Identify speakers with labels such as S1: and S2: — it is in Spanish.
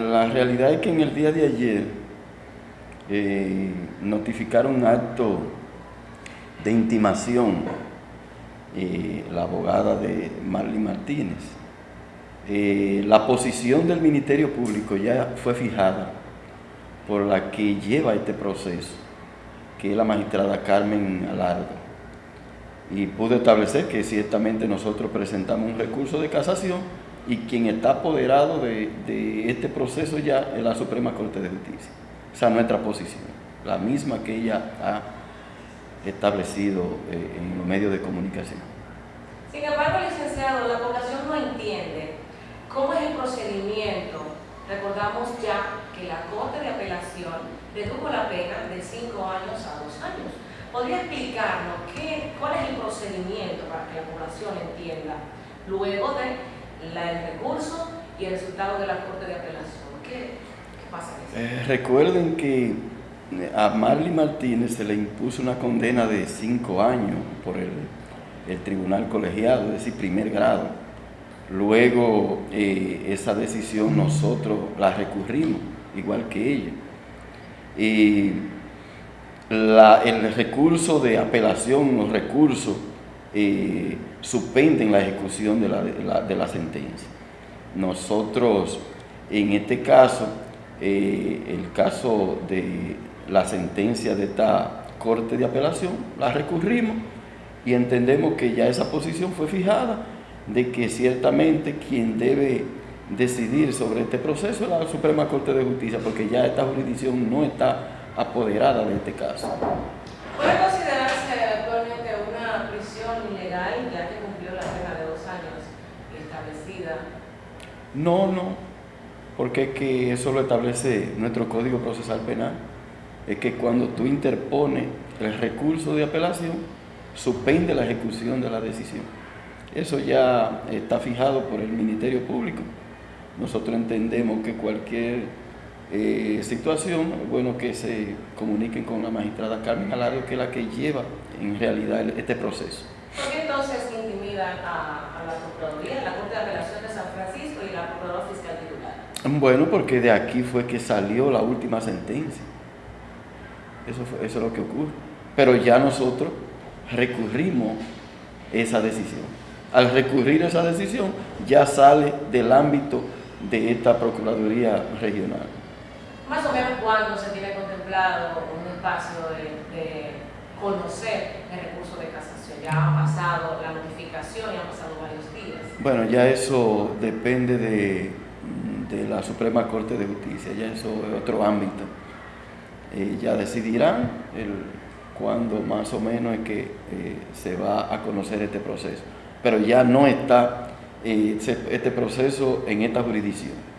S1: la realidad es que en el día de ayer eh, notificaron un acto de intimación eh, la abogada de Marley Martínez. Eh, la posición del Ministerio Público ya fue fijada por la que lleva este proceso, que es la magistrada Carmen Alardo. Y pudo establecer que ciertamente nosotros presentamos un recurso de casación y quien está apoderado de, este proceso ya es la Suprema Corte de Justicia. Esa es nuestra posición, la misma que ella ha establecido eh, en los medios de comunicación.
S2: Sin embargo, licenciado, la población no entiende cómo es el procedimiento. Recordamos ya que la Corte de Apelación redujo la pena de 5 años a 2 años. ¿Podría explicarnos qué, cuál es el procedimiento para que la población entienda luego de la, el recurso y el resultado de la Corte de Apelación. ¿Qué, pasa
S1: eh, recuerden que eh, a Marley Martínez se le impuso una condena de cinco años por el, tribunal colegiado, es decir, primer grado. Luego eh, esa decisión nosotros la recurrimos, igual que ella. Y el recurso de apelación, los recursos eh, suspenden la ejecución de la, sentencia. Nosotros, en este caso, eh, el caso de la sentencia de esta Corte de Apelación, la recurrimos y entendemos que ya esa posición fue fijada de que ciertamente quien debe decidir sobre este proceso es la Suprema Corte de Justicia, porque ya esta jurisdicción no está apoderada de este caso. No, no, porque es que eso lo establece nuestro Código Procesal Penal. Es que cuando tú interpones el recurso de apelación, suspende la ejecución de la decisión. Eso ya está fijado por el Ministerio Público. Nosotros entendemos que cualquier eh, situación, es bueno que se comuniquen con la magistrada Carmen Alario, que es la que lleva en realidad este proceso.
S2: ¿Por qué entonces intimidan a, la Procuraduría, la Corte de Apelación de San Francisco y la Procuradora Fiscal titular?
S1: Bueno, porque de aquí fue que salió la última sentencia. Eso, eso es lo que ocurre. Pero ya nosotros recurrimos esa decisión. Al recurrir esa decisión, ya sale del ámbito de esta Procuraduría Regional.
S2: Más o menos cuándo se tiene contemplado un espacio de conocer el recurso de casación. Ya ha pasado la notificación y han pasado varios días.
S1: Bueno, ya eso depende de, de la Suprema Corte de Justicia, ya eso es otro ámbito. Eh, ya decidirán cuándo más o menos es que eh, se va a conocer este proceso. Pero ya no está eh, este proceso en esta jurisdicción.